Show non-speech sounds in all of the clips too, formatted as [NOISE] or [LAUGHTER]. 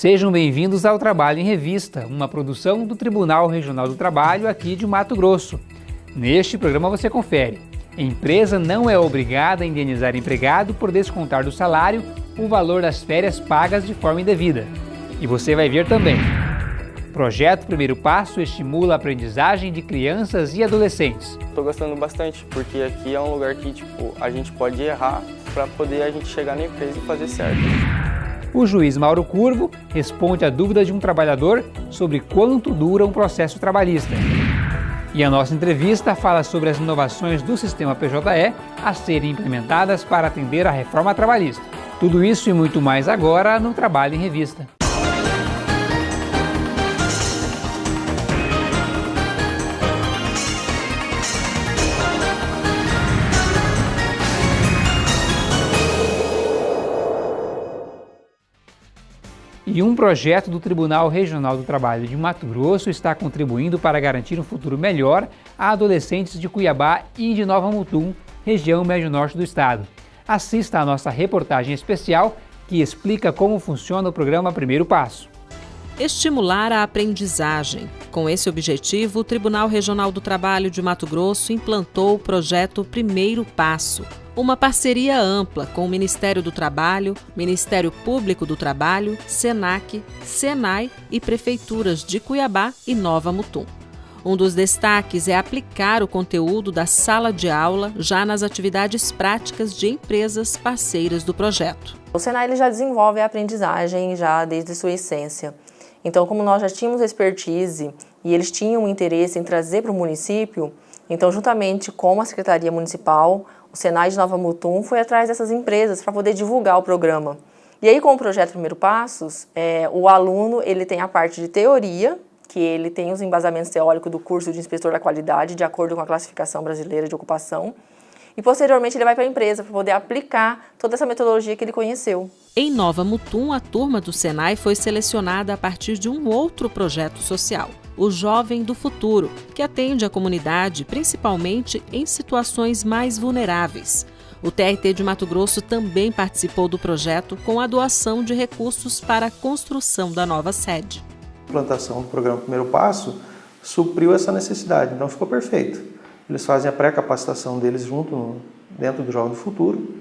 Sejam bem-vindos ao Trabalho em Revista, uma produção do Tribunal Regional do Trabalho aqui de Mato Grosso. Neste programa você confere. Empresa não é obrigada a indenizar empregado por descontar do salário o valor das férias pagas de forma indevida. E você vai ver também. Projeto Primeiro Passo estimula a aprendizagem de crianças e adolescentes. Estou gostando bastante, porque aqui é um lugar que tipo, a gente pode errar para poder a gente chegar na empresa e fazer certo. O juiz Mauro Curvo responde a dúvida de um trabalhador sobre quanto dura um processo trabalhista. E a nossa entrevista fala sobre as inovações do sistema PJE a serem implementadas para atender à reforma trabalhista. Tudo isso e muito mais agora no Trabalho em Revista. E um projeto do Tribunal Regional do Trabalho de Mato Grosso está contribuindo para garantir um futuro melhor a adolescentes de Cuiabá e de Nova Mutum, região médio-norte do estado. Assista a nossa reportagem especial que explica como funciona o programa Primeiro Passo. Estimular a aprendizagem. Com esse objetivo, o Tribunal Regional do Trabalho de Mato Grosso implantou o projeto Primeiro Passo, uma parceria ampla com o Ministério do Trabalho, Ministério Público do Trabalho, SENAC, SENAI e prefeituras de Cuiabá e Nova Mutum. Um dos destaques é aplicar o conteúdo da sala de aula já nas atividades práticas de empresas parceiras do projeto. O Senai ele já desenvolve a aprendizagem já desde sua essência. Então, como nós já tínhamos expertise e eles tinham interesse em trazer para o município, então, juntamente com a Secretaria Municipal, o Senai de Nova Mutum foi atrás dessas empresas para poder divulgar o programa. E aí, com o projeto Primeiro Passos, é, o aluno ele tem a parte de teoria, que ele tem os embasamentos teóricos do curso de inspetor da qualidade, de acordo com a classificação brasileira de ocupação, e posteriormente ele vai para a empresa para poder aplicar toda essa metodologia que ele conheceu. Em Nova Mutum, a turma do Senai foi selecionada a partir de um outro projeto social o Jovem do Futuro, que atende a comunidade principalmente em situações mais vulneráveis. O TRT de Mato Grosso também participou do projeto com a doação de recursos para a construção da nova sede. A implantação do programa Primeiro Passo supriu essa necessidade, então ficou perfeito. Eles fazem a pré-capacitação deles junto no, dentro do Jovem do Futuro,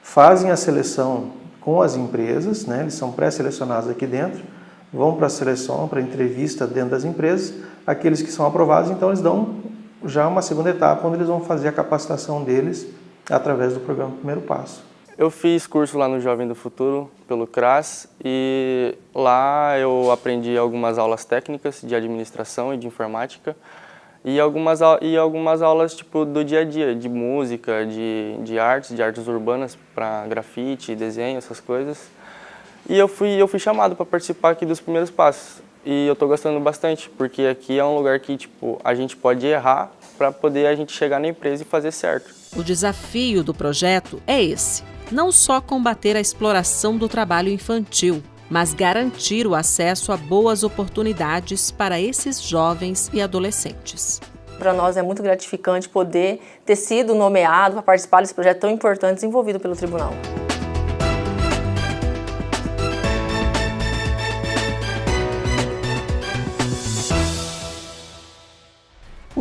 fazem a seleção com as empresas, né, eles são pré-selecionados aqui dentro, vão para a seleção, para a entrevista dentro das empresas, aqueles que são aprovados, então eles dão já uma segunda etapa, onde eles vão fazer a capacitação deles através do programa Primeiro Passo. Eu fiz curso lá no Jovem do Futuro, pelo CRAS, e lá eu aprendi algumas aulas técnicas de administração e de informática, e algumas, e algumas aulas tipo, do dia a dia, de música, de, de artes, de artes urbanas, para grafite, desenho, essas coisas. E eu fui, eu fui chamado para participar aqui dos primeiros passos. E eu estou gostando bastante, porque aqui é um lugar que tipo, a gente pode errar para poder a gente chegar na empresa e fazer certo. O desafio do projeto é esse, não só combater a exploração do trabalho infantil, mas garantir o acesso a boas oportunidades para esses jovens e adolescentes. Para nós é muito gratificante poder ter sido nomeado para participar desse projeto tão importante desenvolvido pelo tribunal.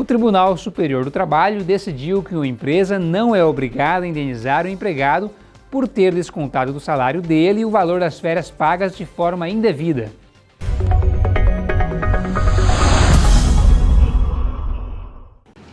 Tribunal Superior do Trabalho decidiu que uma empresa não é obrigada a indenizar o empregado por ter descontado do salário dele o valor das férias pagas de forma indevida.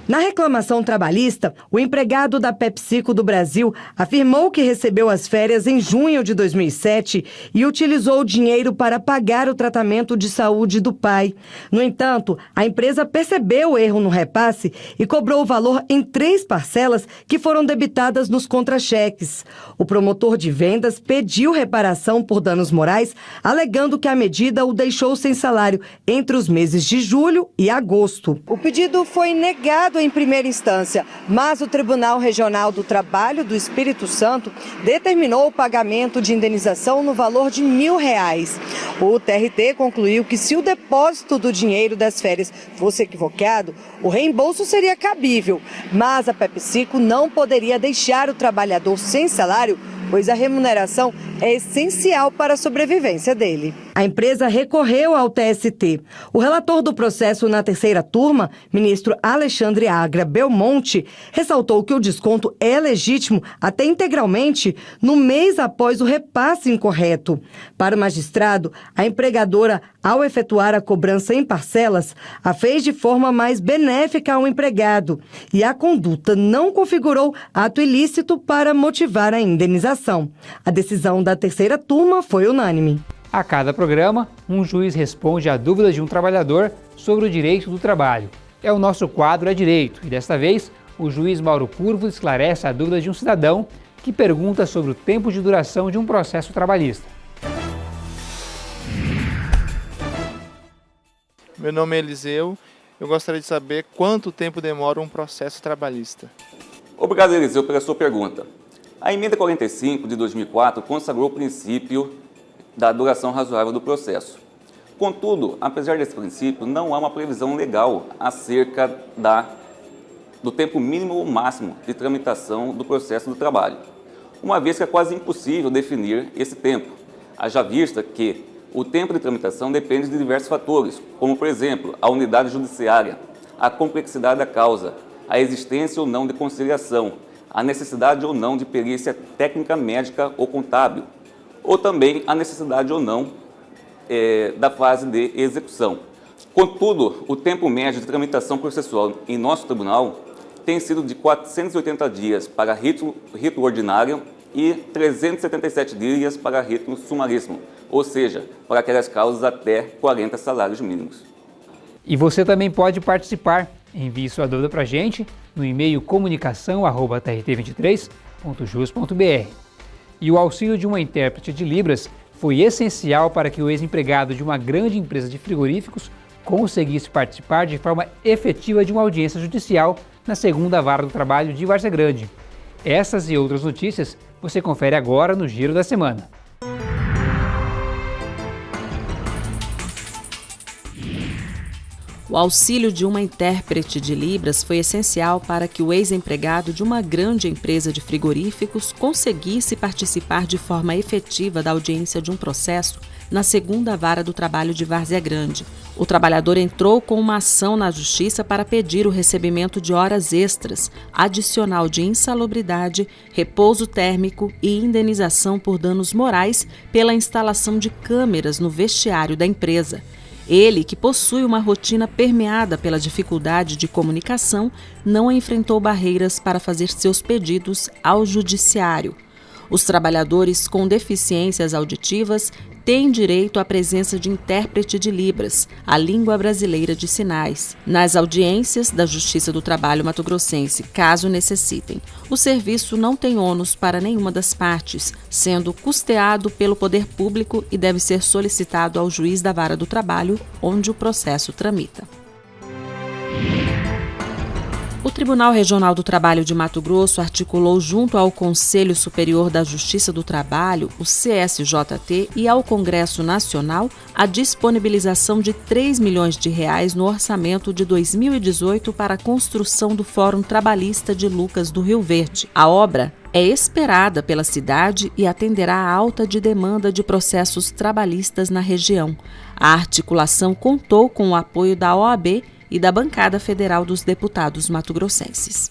Na reclamação trabalhista, o empregado da PepsiCo do Brasil afirmou que recebeu as férias em junho de 2007 e utilizou o dinheiro para pagar o tratamento de saúde do pai. No entanto, a empresa percebeu o erro no repasse e cobrou o valor em três parcelas que foram debitadas nos contra-cheques. O promotor de vendas pediu reparação por danos morais, alegando que a medida o deixou sem salário entre os meses de julho e agosto. O pedido foi negado em primeira instância, mas o Tribunal Regional do Trabalho do Espírito Santo determinou o pagamento de indenização no valor de mil reais. O TRT concluiu que se o depósito do dinheiro das férias fosse equivocado, o reembolso seria cabível, mas a PepsiCo não poderia deixar o trabalhador sem salário, pois a remuneração é essencial para a sobrevivência dele. A empresa recorreu ao TST. O relator do processo na terceira turma, ministro Alexandre Agra Belmonte, ressaltou que o desconto é legítimo até integralmente no mês após o repasse incorreto. Para o magistrado, a empregadora, ao efetuar a cobrança em parcelas, a fez de forma mais benéfica ao empregado e a conduta não configurou ato ilícito para motivar a indenização. A decisão da terceira turma foi unânime. A cada programa, um juiz responde a dúvidas de um trabalhador sobre o direito do trabalho. É o nosso quadro É Direito e desta vez o juiz Mauro Curvo esclarece a dúvida de um cidadão que pergunta sobre o tempo de duração de um processo trabalhista. Meu nome é Eliseu. Eu gostaria de saber quanto tempo demora um processo trabalhista. Obrigado, Eliseu, pela sua pergunta. A emenda 45 de 2004 consagrou o princípio da duração razoável do processo. Contudo, apesar desse princípio, não há uma previsão legal acerca da, do tempo mínimo ou máximo de tramitação do processo do trabalho, uma vez que é quase impossível definir esse tempo, haja vista que o tempo de tramitação depende de diversos fatores, como, por exemplo, a unidade judiciária, a complexidade da causa, a existência ou não de conciliação, a necessidade ou não de perícia técnica médica ou contábil, ou também a necessidade ou não é, da fase de execução. Contudo, o tempo médio de tramitação processual em nosso tribunal tem sido de 480 dias para rito, rito ordinário e 377 dias para rito sumaríssimo, ou seja, para aquelas causas até 40 salários mínimos. E você também pode participar. Envie sua dúvida para a gente no e-mail comunicação.trt23.jus.br. E o auxílio de uma intérprete de Libras foi essencial para que o ex-empregado de uma grande empresa de frigoríficos conseguisse participar de forma efetiva de uma audiência judicial na segunda vara do trabalho de Várzea Grande. Essas e outras notícias você confere agora no Giro da Semana. O auxílio de uma intérprete de Libras foi essencial para que o ex-empregado de uma grande empresa de frigoríficos conseguisse participar de forma efetiva da audiência de um processo na segunda vara do trabalho de Várzea Grande. O trabalhador entrou com uma ação na justiça para pedir o recebimento de horas extras, adicional de insalubridade, repouso térmico e indenização por danos morais pela instalação de câmeras no vestiário da empresa. Ele, que possui uma rotina permeada pela dificuldade de comunicação, não enfrentou barreiras para fazer seus pedidos ao judiciário. Os trabalhadores com deficiências auditivas têm direito à presença de intérprete de Libras, a língua brasileira de sinais, nas audiências da Justiça do Trabalho Mato Grossense, caso necessitem. O serviço não tem ônus para nenhuma das partes, sendo custeado pelo poder público e deve ser solicitado ao juiz da vara do trabalho, onde o processo tramita. Tribunal Regional do Trabalho de Mato Grosso articulou junto ao Conselho Superior da Justiça do Trabalho, o CSJT, e ao Congresso Nacional a disponibilização de 3 milhões de reais no orçamento de 2018 para a construção do Fórum Trabalhista de Lucas do Rio Verde. A obra é esperada pela cidade e atenderá à alta de demanda de processos trabalhistas na região. A articulação contou com o apoio da OAB e da bancada federal dos deputados mato-grossenses.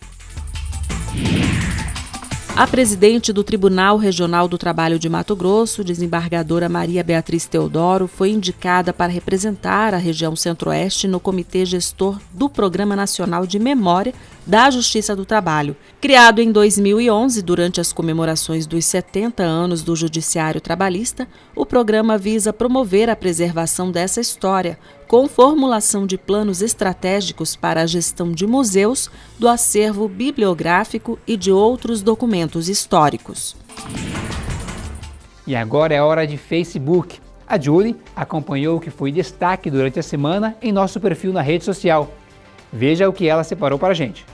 A presidente do Tribunal Regional do Trabalho de Mato Grosso, desembargadora Maria Beatriz Teodoro, foi indicada para representar a região Centro-Oeste no Comitê Gestor do Programa Nacional de Memória da Justiça do Trabalho. Criado em 2011, durante as comemorações dos 70 anos do Judiciário Trabalhista, o programa visa promover a preservação dessa história, com formulação de planos estratégicos para a gestão de museus, do acervo bibliográfico e de outros documentos históricos. E agora é hora de Facebook. A Julie acompanhou o que foi destaque durante a semana em nosso perfil na rede social. Veja o que ela separou para a gente.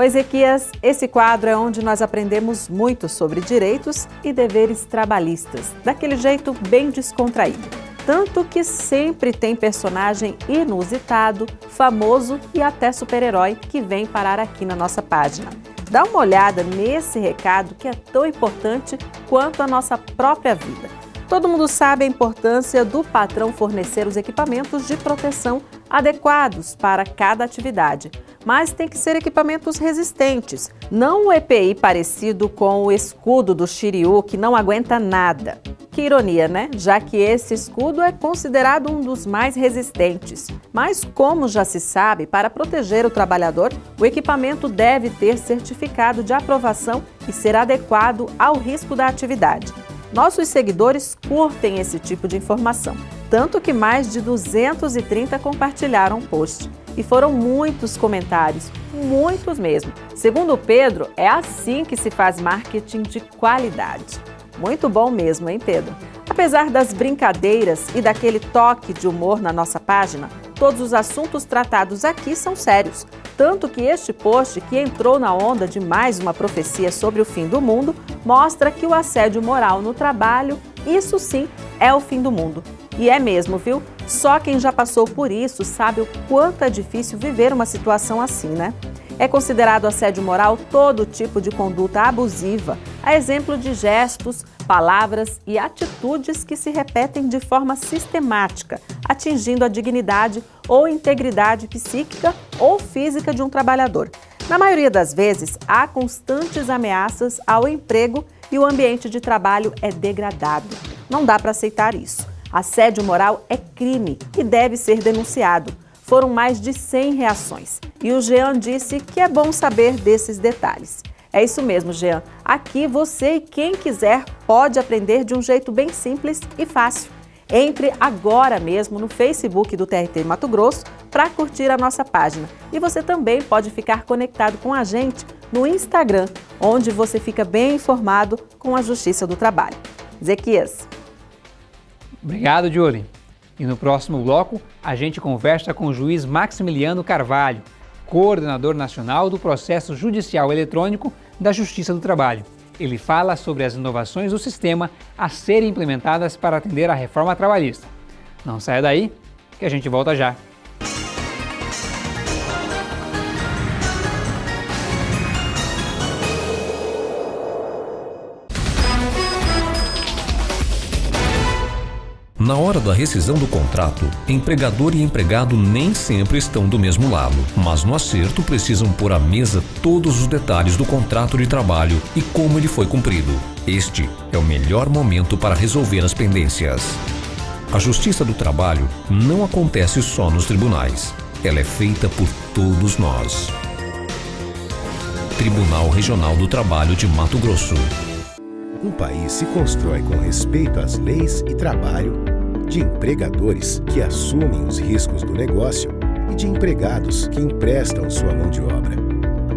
Oi, Ezequias, esse quadro é onde nós aprendemos muito sobre direitos e deveres trabalhistas, daquele jeito bem descontraído. Tanto que sempre tem personagem inusitado, famoso e até super-herói que vem parar aqui na nossa página. Dá uma olhada nesse recado que é tão importante quanto a nossa própria vida. Todo mundo sabe a importância do patrão fornecer os equipamentos de proteção adequados para cada atividade, mas tem que ser equipamentos resistentes, não um EPI parecido com o escudo do Shiryu que não aguenta nada. Que ironia, né? Já que esse escudo é considerado um dos mais resistentes. Mas, como já se sabe, para proteger o trabalhador, o equipamento deve ter certificado de aprovação e ser adequado ao risco da atividade. Nossos seguidores curtem esse tipo de informação, tanto que mais de 230 compartilharam o post. E foram muitos comentários, muitos mesmo. Segundo Pedro, é assim que se faz marketing de qualidade. Muito bom mesmo, hein, Pedro? Apesar das brincadeiras e daquele toque de humor na nossa página, todos os assuntos tratados aqui são sérios. Tanto que este post, que entrou na onda de mais uma profecia sobre o fim do mundo, mostra que o assédio moral no trabalho, isso sim, é o fim do mundo. E é mesmo, viu? Só quem já passou por isso sabe o quanto é difícil viver uma situação assim, né? É considerado assédio moral todo tipo de conduta abusiva, a exemplo de gestos, palavras e atitudes que se repetem de forma sistemática, atingindo a dignidade ou integridade psíquica ou física de um trabalhador. Na maioria das vezes, há constantes ameaças ao emprego e o ambiente de trabalho é degradado. Não dá para aceitar isso. Assédio moral é crime e deve ser denunciado foram mais de 100 reações. E o Jean disse que é bom saber desses detalhes. É isso mesmo, Jean. Aqui você e quem quiser pode aprender de um jeito bem simples e fácil. Entre agora mesmo no Facebook do TRT Mato Grosso para curtir a nossa página. E você também pode ficar conectado com a gente no Instagram, onde você fica bem informado com a Justiça do Trabalho. Zequias. Obrigado, Julie. E no próximo bloco, a gente conversa com o juiz Maximiliano Carvalho, coordenador nacional do processo judicial eletrônico da Justiça do Trabalho. Ele fala sobre as inovações do sistema a serem implementadas para atender à reforma trabalhista. Não saia daí, que a gente volta já. Da rescisão do contrato, empregador e empregado nem sempre estão do mesmo lado, mas no acerto precisam pôr à mesa todos os detalhes do contrato de trabalho e como ele foi cumprido. Este é o melhor momento para resolver as pendências. A Justiça do Trabalho não acontece só nos tribunais. Ela é feita por todos nós. Tribunal Regional do Trabalho de Mato Grosso. Um país se constrói com respeito às leis e trabalho de empregadores que assumem os riscos do negócio e de empregados que emprestam sua mão de obra.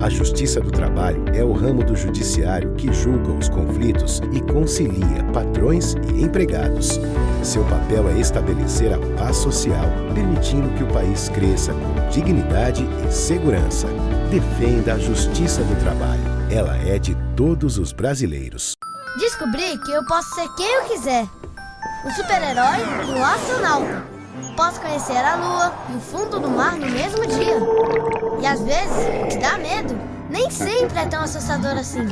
A Justiça do Trabalho é o ramo do judiciário que julga os conflitos e concilia patrões e empregados. Seu papel é estabelecer a paz social, permitindo que o país cresça com dignidade e segurança. Defenda a Justiça do Trabalho. Ela é de todos os brasileiros. Descobri que eu posso ser quem eu quiser um super-herói e um astronauta. Posso conhecer a lua e o fundo do mar no mesmo dia. E às vezes, o que dá medo nem sempre é tão assustador assim.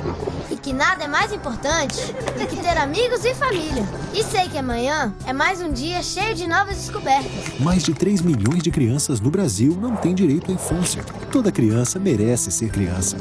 E que nada é mais importante do que ter amigos e família. E sei que amanhã é mais um dia cheio de novas descobertas. Mais de 3 milhões de crianças no Brasil não têm direito à infância. Toda criança merece ser criança.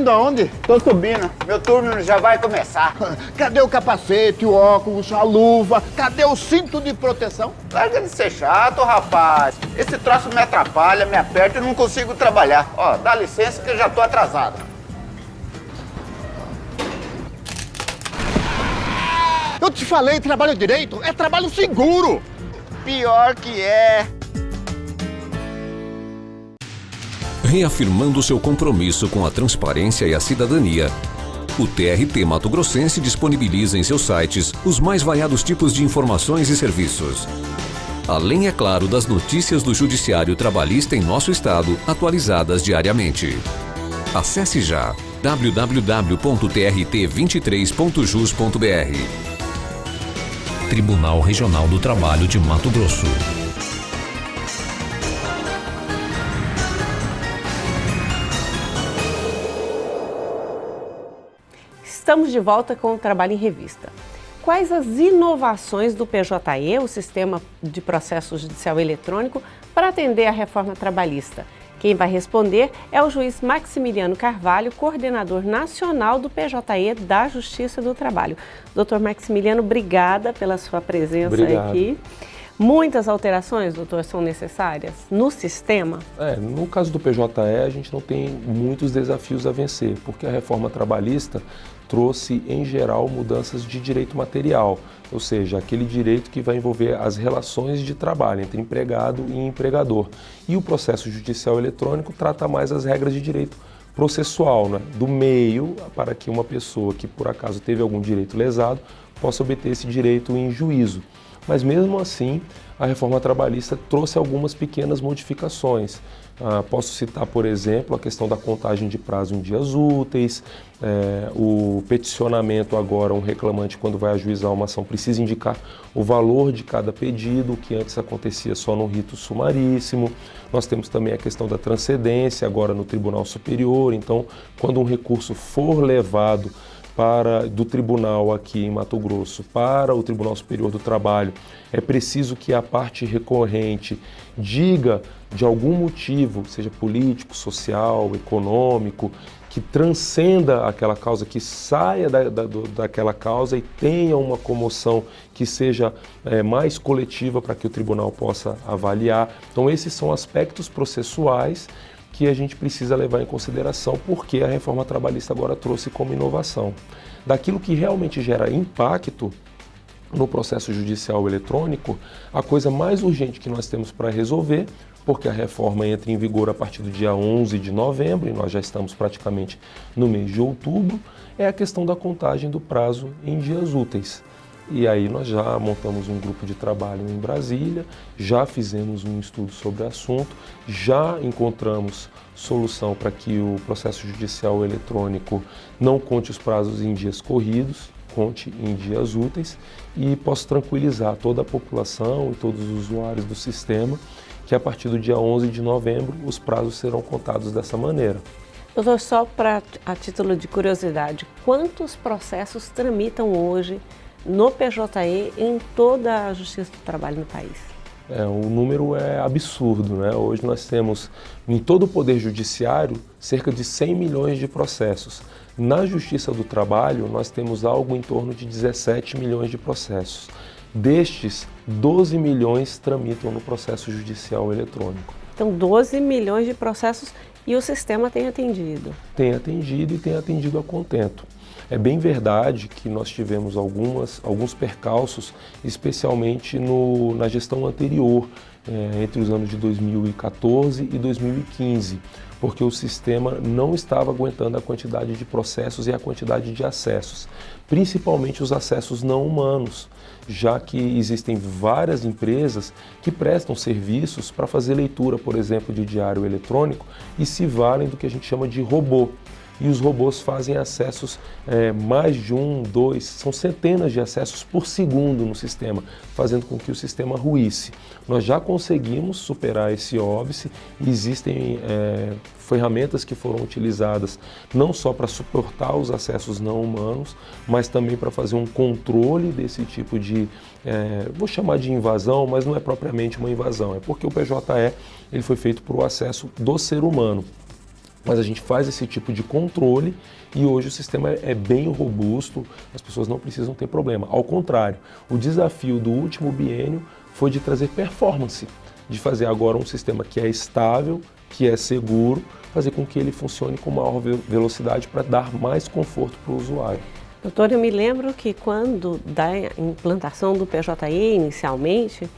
Indo aonde? Tô subindo. Meu turno já vai começar. [LAUGHS] Cadê o capacete, o óculos, a luva? Cadê o cinto de proteção? Larga de ser chato, rapaz. Esse troço me atrapalha, me aperta e não consigo trabalhar. Ó, dá licença que eu já tô atrasado. Eu te falei, trabalho direito é trabalho seguro. Pior que é reafirmando seu compromisso com a transparência e a cidadania. O TRT Mato Grossense disponibiliza em seus sites os mais variados tipos de informações e serviços. Além, é claro, das notícias do Judiciário Trabalhista em nosso estado, atualizadas diariamente. Acesse já www.trt23.jus.br Tribunal Regional do Trabalho de Mato Grosso. Estamos de volta com o Trabalho em Revista. Quais as inovações do PJE, o Sistema de Processo Judicial Eletrônico, para atender à reforma trabalhista? Quem vai responder é o juiz Maximiliano Carvalho, coordenador nacional do PJE da Justiça do Trabalho. Doutor Maximiliano, obrigada pela sua presença Obrigado. aqui. Muitas alterações, doutor, são necessárias no sistema? É, no caso do PJE, a gente não tem muitos desafios a vencer, porque a reforma trabalhista trouxe, em geral, mudanças de direito material, ou seja, aquele direito que vai envolver as relações de trabalho entre empregado e empregador. E o processo judicial eletrônico trata mais as regras de direito processual, né? do meio para que uma pessoa que por acaso teve algum direito lesado possa obter esse direito em juízo. Mas mesmo assim, a reforma trabalhista trouxe algumas pequenas modificações. Ah, posso citar, por exemplo, a questão da contagem de prazo em dias úteis, é, o peticionamento agora, um reclamante quando vai ajuizar uma ação precisa indicar o valor de cada pedido, que antes acontecia só no rito sumaríssimo. Nós temos também a questão da transcendência agora no Tribunal Superior, então quando um recurso for levado para, do tribunal aqui em Mato Grosso para o Tribunal Superior do Trabalho, é preciso que a parte recorrente diga de algum motivo, seja político, social, econômico, que transcenda aquela causa, que saia da, da, daquela causa e tenha uma comoção que seja é, mais coletiva para que o tribunal possa avaliar. Então esses são aspectos processuais que a gente precisa levar em consideração porque a reforma trabalhista agora trouxe como inovação. Daquilo que realmente gera impacto no processo judicial eletrônico, a coisa mais urgente que nós temos para resolver, porque a reforma entra em vigor a partir do dia 11 de novembro e nós já estamos praticamente no mês de outubro, é a questão da contagem do prazo em dias úteis. E aí nós já montamos um grupo de trabalho em Brasília, já fizemos um estudo sobre o assunto, já encontramos solução para que o processo judicial eletrônico não conte os prazos em dias corridos, conte em dias úteis e posso tranquilizar toda a população e todos os usuários do sistema que a partir do dia 11 de novembro os prazos serão contados dessa maneira. Doutor, só para a título de curiosidade, quantos processos tramitam hoje no PJE em toda a Justiça do Trabalho no país? É, o número é absurdo, né? Hoje nós temos em todo o Poder Judiciário cerca de 100 milhões de processos. Na Justiça do Trabalho nós temos algo em torno de 17 milhões de processos. Destes, 12 milhões tramitam no processo judicial eletrônico. Então, 12 milhões de processos e o sistema tem atendido? Tem atendido e tem atendido a contento. É bem verdade que nós tivemos algumas, alguns percalços, especialmente no, na gestão anterior, é, entre os anos de 2014 e 2015, porque o sistema não estava aguentando a quantidade de processos e a quantidade de acessos, principalmente os acessos não humanos, já que existem várias empresas que prestam serviços para fazer leitura, por exemplo, de diário eletrônico e se valem do que a gente chama de robô e os robôs fazem acessos é, mais de um, dois, são centenas de acessos por segundo no sistema, fazendo com que o sistema ruísse. Nós já conseguimos superar esse óbice existem é, ferramentas que foram utilizadas não só para suportar os acessos não humanos, mas também para fazer um controle desse tipo de, é, vou chamar de invasão, mas não é propriamente uma invasão, é porque o PJE ele foi feito para o acesso do ser humano. Mas a gente faz esse tipo de controle e hoje o sistema é bem robusto, as pessoas não precisam ter problema. Ao contrário, o desafio do último biênio foi de trazer performance, de fazer agora um sistema que é estável, que é seguro, fazer com que ele funcione com maior velocidade para dar mais conforto para o usuário. Doutor, eu me lembro que quando da implantação do PJE inicialmente,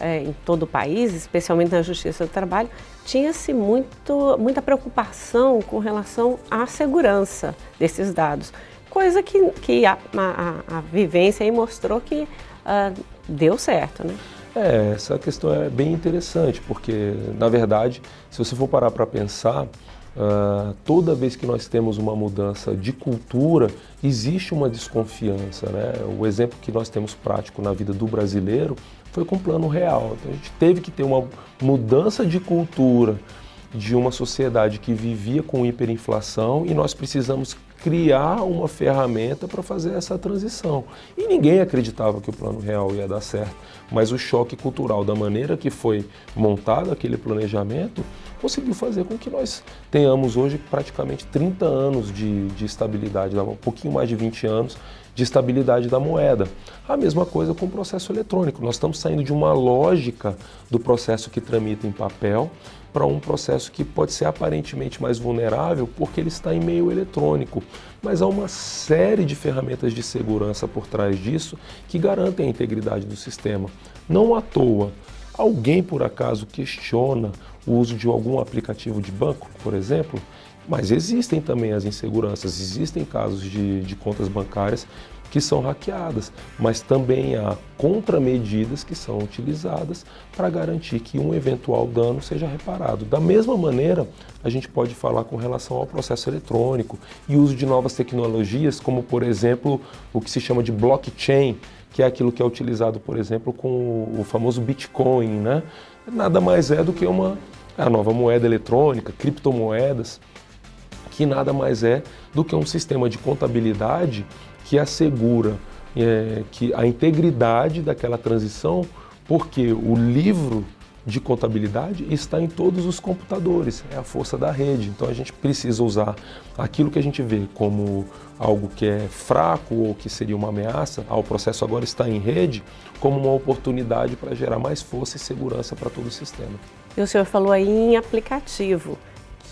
é, em todo o país, especialmente na Justiça do Trabalho, tinha-se muita preocupação com relação à segurança desses dados, coisa que, que a, a, a vivência aí mostrou que uh, deu certo, né? É, essa questão é bem interessante, porque, na verdade, se você for parar para pensar, Uh, toda vez que nós temos uma mudança de cultura, existe uma desconfiança. Né? O exemplo que nós temos prático na vida do brasileiro foi com o plano real. Então, a gente teve que ter uma mudança de cultura de uma sociedade que vivia com hiperinflação e nós precisamos criar uma ferramenta para fazer essa transição. E ninguém acreditava que o plano real ia dar certo, mas o choque cultural da maneira que foi montado aquele planejamento conseguiu fazer com que nós tenhamos hoje praticamente 30 anos de, de estabilidade, um pouquinho mais de 20 anos de estabilidade da moeda. A mesma coisa com o processo eletrônico. Nós estamos saindo de uma lógica do processo que tramita em papel para um processo que pode ser aparentemente mais vulnerável porque ele está em meio eletrônico. Mas há uma série de ferramentas de segurança por trás disso que garantem a integridade do sistema. Não à toa, alguém por acaso questiona o uso de algum aplicativo de banco, por exemplo, mas existem também as inseguranças, existem casos de, de contas bancárias que são hackeadas, mas também há contramedidas que são utilizadas para garantir que um eventual dano seja reparado. Da mesma maneira, a gente pode falar com relação ao processo eletrônico e uso de novas tecnologias, como por exemplo o que se chama de blockchain, que é aquilo que é utilizado, por exemplo, com o famoso Bitcoin, né? Nada mais é do que uma a nova moeda eletrônica, criptomoedas, que nada mais é do que um sistema de contabilidade que assegura é, que a integridade daquela transição, porque o livro de contabilidade está em todos os computadores, é a força da rede. Então a gente precisa usar aquilo que a gente vê como algo que é fraco ou que seria uma ameaça, ah, o processo agora está em rede, como uma oportunidade para gerar mais força e segurança para todo o sistema. E o senhor falou aí em aplicativo,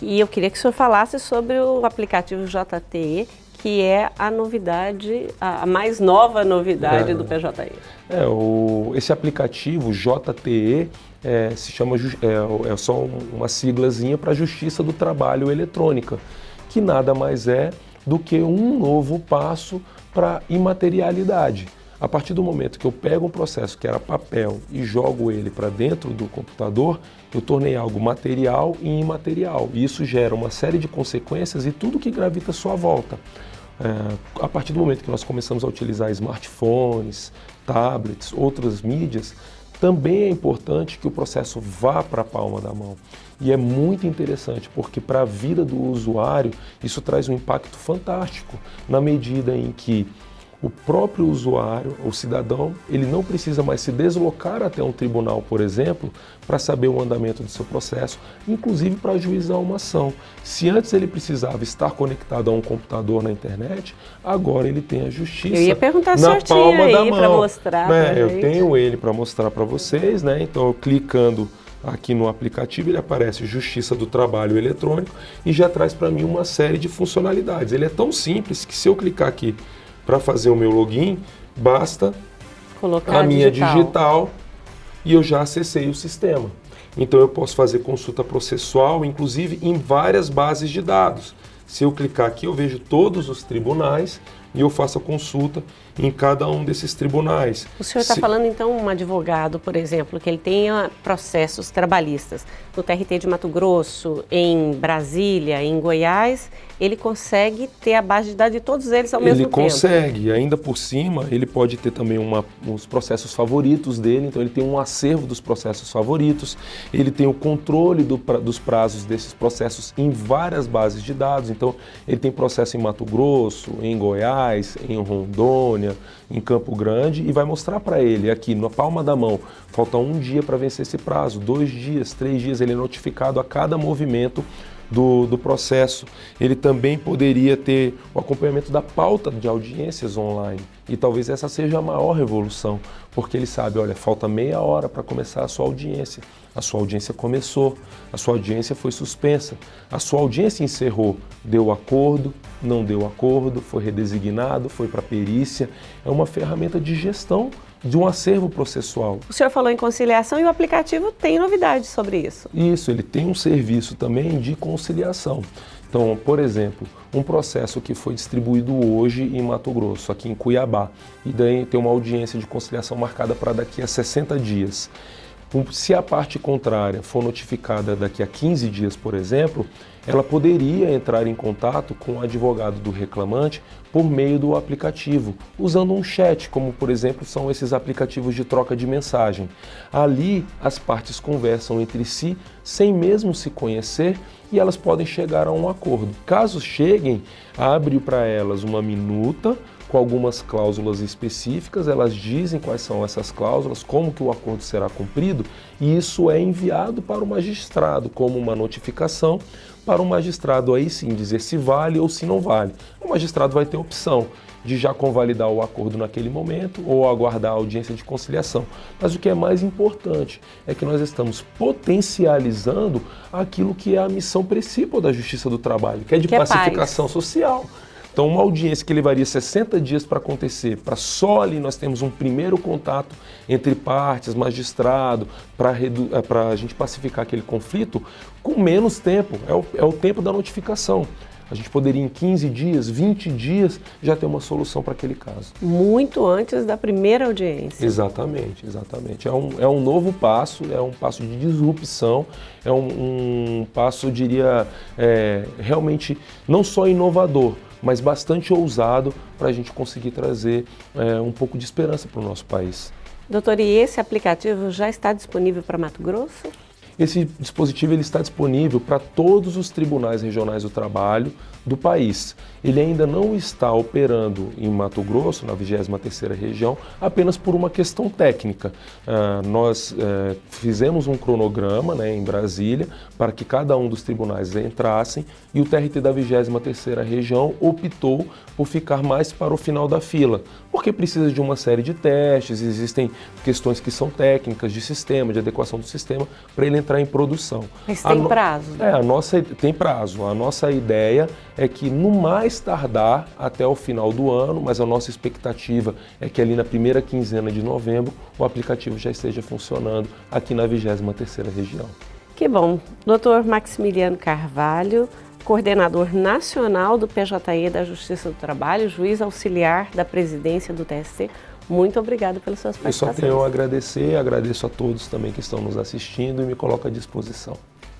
e eu queria que o senhor falasse sobre o aplicativo JTE, que é a novidade, a mais nova novidade é, do PJE. É, o, esse aplicativo JTE é, se chama, é, é só uma siglazinha para Justiça do Trabalho Eletrônica, que nada mais é do que um novo passo para imaterialidade. A partir do momento que eu pego um processo que era papel e jogo ele para dentro do computador, eu tornei algo material e imaterial. E isso gera uma série de consequências e tudo que gravita à sua volta. É, a partir do momento que nós começamos a utilizar smartphones, tablets, outras mídias, também é importante que o processo vá para a palma da mão. E é muito interessante, porque para a vida do usuário isso traz um impacto fantástico, na medida em que o próprio usuário, o cidadão, ele não precisa mais se deslocar até um tribunal, por exemplo, para saber o andamento do seu processo, inclusive para ajuizar uma ação. Se antes ele precisava estar conectado a um computador na internet, agora ele tem a justiça eu ia perguntar na palma da mão. para mostrar. Né? Eu tenho ele para mostrar para vocês, né? Então, clicando aqui no aplicativo, ele aparece Justiça do Trabalho Eletrônico e já traz para mim uma série de funcionalidades. Ele é tão simples que se eu clicar aqui para fazer o meu login, basta Colocar a minha digital. digital e eu já acessei o sistema. Então eu posso fazer consulta processual, inclusive em várias bases de dados. Se eu clicar aqui, eu vejo todos os tribunais e eu faço a consulta em cada um desses tribunais. O senhor está Se... falando então um advogado, por exemplo, que ele tenha processos trabalhistas no TRT de Mato Grosso, em Brasília, em Goiás, ele consegue ter a base de dados de todos eles ao ele mesmo tempo. Ele consegue, ainda por cima, ele pode ter também uma, os processos favoritos dele, então ele tem um acervo dos processos favoritos, ele tem o controle do, dos prazos desses processos em várias bases de dados, então ele tem processo em Mato Grosso, em Goiás, em Rondônia, em Campo Grande e vai mostrar para ele aqui na palma da mão, falta um dia para vencer esse prazo, dois dias, três dias, ele é notificado a cada movimento do, do processo. Ele também poderia ter o acompanhamento da pauta de audiências online. E talvez essa seja a maior revolução, porque ele sabe, olha, falta meia hora para começar a sua audiência. A sua audiência começou, a sua audiência foi suspensa, a sua audiência encerrou, deu acordo, não deu acordo, foi redesignado, foi para perícia. É uma ferramenta de gestão de um acervo processual. O senhor falou em conciliação e o aplicativo tem novidades sobre isso. Isso, ele tem um serviço também de conciliação. Então, por exemplo, um processo que foi distribuído hoje em Mato Grosso, aqui em Cuiabá, e daí tem uma audiência de conciliação marcada para daqui a 60 dias. Se a parte contrária for notificada daqui a 15 dias, por exemplo, ela poderia entrar em contato com o advogado do reclamante por meio do aplicativo, usando um chat, como por exemplo são esses aplicativos de troca de mensagem. Ali as partes conversam entre si sem mesmo se conhecer e elas podem chegar a um acordo. Caso cheguem, abre para elas uma minuta com algumas cláusulas específicas, elas dizem quais são essas cláusulas, como que o acordo será cumprido, e isso é enviado para o magistrado como uma notificação para o magistrado aí sim dizer se vale ou se não vale. O magistrado vai ter opção de já convalidar o acordo naquele momento ou aguardar a audiência de conciliação. Mas o que é mais importante é que nós estamos potencializando aquilo que é a missão principal da Justiça do Trabalho, que é de que pacificação é social. Então, uma audiência que levaria 60 dias para acontecer, para só ali nós temos um primeiro contato entre partes, magistrado, para eh, a gente pacificar aquele conflito, com menos tempo, é o, é o tempo da notificação. A gente poderia em 15 dias, 20 dias, já ter uma solução para aquele caso. Muito antes da primeira audiência. Exatamente, exatamente. É um, é um novo passo, é um passo de disrupção, é um, um passo, eu diria, é, realmente não só inovador, mas bastante ousado para a gente conseguir trazer é, um pouco de esperança para o nosso país. Doutor, e esse aplicativo já está disponível para Mato Grosso? Esse dispositivo ele está disponível para todos os tribunais regionais do trabalho do país. Ele ainda não está operando em Mato Grosso, na 23ª região, apenas por uma questão técnica. Uh, nós uh, fizemos um cronograma né, em Brasília para que cada um dos tribunais entrassem e o TRT da 23ª região optou por ficar mais para o final da fila, porque precisa de uma série de testes, existem questões que são técnicas de sistema, de adequação do sistema, para ele entrar em produção. Mas tem no... prazo? Né? É, a nossa tem prazo. A nossa ideia é que no mais tardar até o final do ano, mas a nossa expectativa é que ali na primeira quinzena de novembro o aplicativo já esteja funcionando aqui na 23ª região. Que bom. Doutor Maximiliano Carvalho, coordenador nacional do PJE da Justiça do Trabalho, juiz auxiliar da presidência do TST, muito obrigado pelas suas participações. Eu só tenho a agradecer, agradeço a todos também que estão nos assistindo e me coloco à disposição.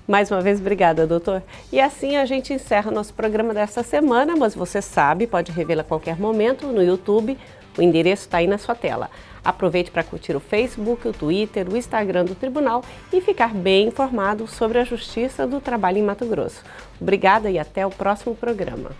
Mais uma vez, obrigada, doutor. E assim a gente encerra nosso programa desta semana, mas você sabe, pode revê-la a qualquer momento no YouTube. O endereço está aí na sua tela. Aproveite para curtir o Facebook, o Twitter, o Instagram do Tribunal e ficar bem informado sobre a Justiça do Trabalho em Mato Grosso. Obrigada e até o próximo programa.